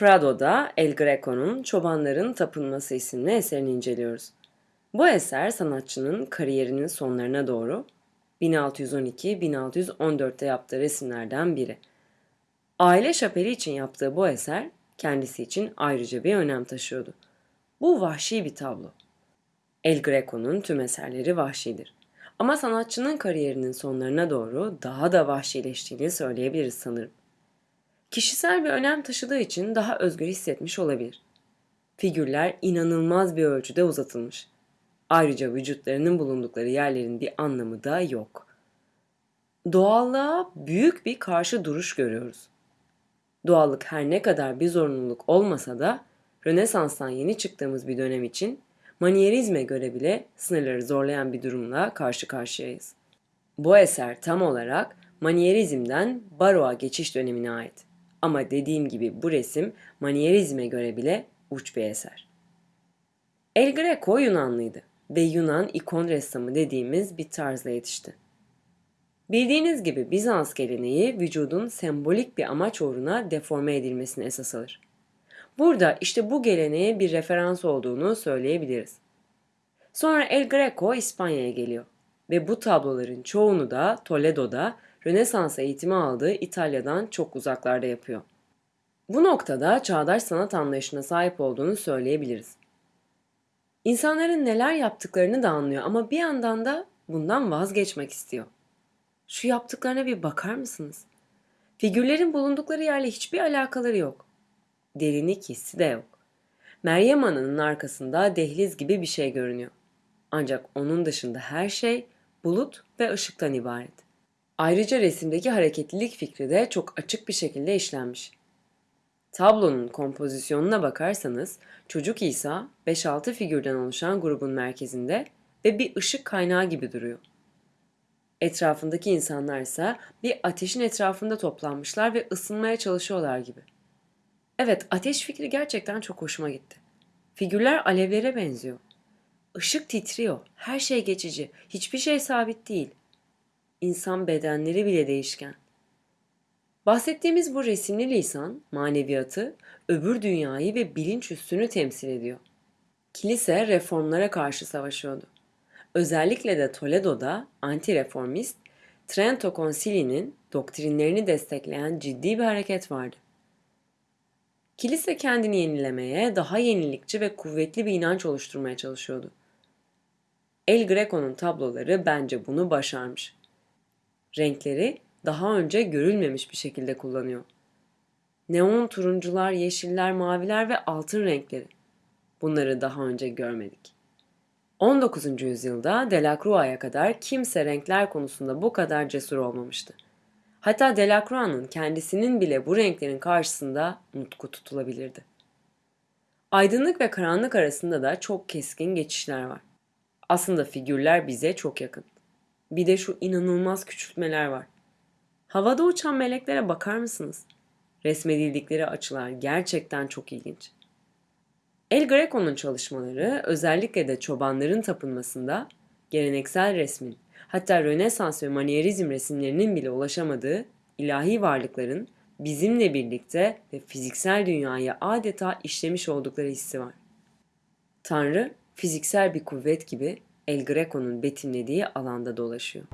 Prado'da El Greco'nun Çobanların Tapınması isimli eserini inceliyoruz. Bu eser sanatçının kariyerinin sonlarına doğru 1612-1614'te yaptığı resimlerden biri. Aile şapeli için yaptığı bu eser kendisi için ayrıca bir önem taşıyordu. Bu vahşi bir tablo. El Greco'nun tüm eserleri vahşidir. Ama sanatçının kariyerinin sonlarına doğru daha da vahşileştiğini söyleyebiliriz sanırım. Kişisel bir önem taşıdığı için daha özgür hissetmiş olabilir. Figürler inanılmaz bir ölçüde uzatılmış. Ayrıca vücutlarının bulundukları yerlerin bir anlamı da yok. Doğallığa büyük bir karşı duruş görüyoruz. Doğallık her ne kadar bir zorunluluk olmasa da Rönesans'tan yeni çıktığımız bir dönem için manyerizme göre bile sınırları zorlayan bir durumla karşı karşıyayız. Bu eser tam olarak manyerizmden baroğa geçiş dönemine ait. Ama dediğim gibi bu resim manyerizme göre bile uç bir eser. El Greco Yunanlıydı ve Yunan ikon ressamı dediğimiz bir tarzla yetişti. Bildiğiniz gibi Bizans geleneği vücudun sembolik bir amaç uğruna deforme edilmesini esas alır. Burada işte bu geleneğe bir referans olduğunu söyleyebiliriz. Sonra El Greco İspanya'ya geliyor ve bu tabloların çoğunu da Toledo'da Rönesans eğitimi aldığı İtalya'dan çok uzaklarda yapıyor. Bu noktada çağdaş sanat anlayışına sahip olduğunu söyleyebiliriz. İnsanların neler yaptıklarını da anlıyor ama bir yandan da bundan vazgeçmek istiyor. Şu yaptıklarına bir bakar mısınız? Figürlerin bulundukları yerle hiçbir alakaları yok. Derinlik hissi de yok. Meryem Ana'nın arkasında dehliz gibi bir şey görünüyor. Ancak onun dışında her şey bulut ve ışıktan ibaret. Ayrıca resimdeki hareketlilik fikri de çok açık bir şekilde işlenmiş. Tablonun kompozisyonuna bakarsanız çocuk İsa 5-6 figürden oluşan grubun merkezinde ve bir ışık kaynağı gibi duruyor. Etrafındaki insanlar ise bir ateşin etrafında toplanmışlar ve ısınmaya çalışıyorlar gibi. Evet, ateş fikri gerçekten çok hoşuma gitti. Figürler alevlere benziyor. Işık titriyor. Her şey geçici. Hiçbir şey sabit değil. İnsan bedenleri bile değişken. Bahsettiğimiz bu resimli lisan, maneviyatı, öbür dünyayı ve bilinç üstünü temsil ediyor. Kilise reformlara karşı savaşıyordu. Özellikle de Toledo'da anti-reformist, Trento Konsili'nin doktrinlerini destekleyen ciddi bir hareket vardı. Kilise kendini yenilemeye, daha yenilikçi ve kuvvetli bir inanç oluşturmaya çalışıyordu. El Greco'nun tabloları bence bunu başarmış. Renkleri daha önce görülmemiş bir şekilde kullanıyor. Neon turuncular, yeşiller, maviler ve altın renkleri. Bunları daha önce görmedik. 19. yüzyılda Delacroix'a kadar kimse renkler konusunda bu kadar cesur olmamıştı. Hatta Delacroix'ın kendisinin bile bu renklerin karşısında nutku tutulabilirdi. Aydınlık ve karanlık arasında da çok keskin geçişler var. Aslında figürler bize çok yakın. Bir de şu inanılmaz küçültmeler var. Havada uçan meleklere bakar mısınız? Resmedildikleri açılar gerçekten çok ilginç. El Greco'nun çalışmaları özellikle de çobanların tapınmasında geleneksel resmin hatta Rönesans ve Manierizm resimlerinin bile ulaşamadığı ilahi varlıkların bizimle birlikte ve fiziksel dünyayı adeta işlemiş oldukları hissi var. Tanrı fiziksel bir kuvvet gibi El Greco'nun betimlediği alanda dolaşıyor.